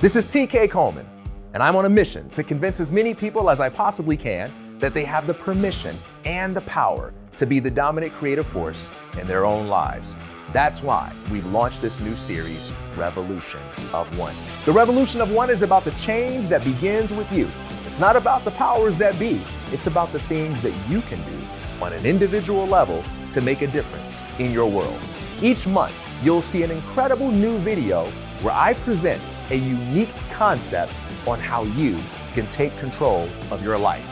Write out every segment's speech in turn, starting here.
This is TK Coleman, and I'm on a mission to convince as many people as I possibly can that they have the permission and the power to be the dominant creative force in their own lives. That's why we've launched this new series, Revolution of One. The Revolution of One is about the change that begins with you. It's not about the powers that be, it's about the things that you can do on an individual level to make a difference in your world. Each month, you'll see an incredible new video where I present a unique concept on how you can take control of your life.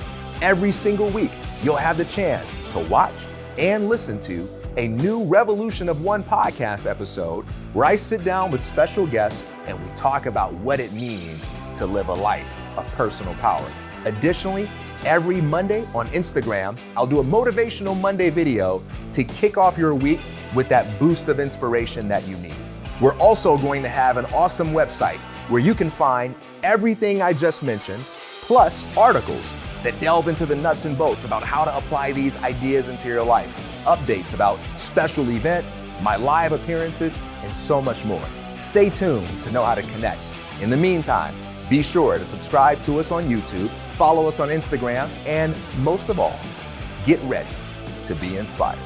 Every single week, you'll have the chance to watch and listen to a new Revolution of One podcast episode where I sit down with special guests and we talk about what it means to live a life of personal power. Additionally, every Monday on Instagram, I'll do a motivational Monday video to kick off your week with that boost of inspiration that you need. We're also going to have an awesome website where you can find everything I just mentioned, plus articles that delve into the nuts and bolts about how to apply these ideas into your life, updates about special events, my live appearances, and so much more. Stay tuned to know how to connect. In the meantime, be sure to subscribe to us on YouTube, follow us on Instagram, and most of all, get ready to be inspired.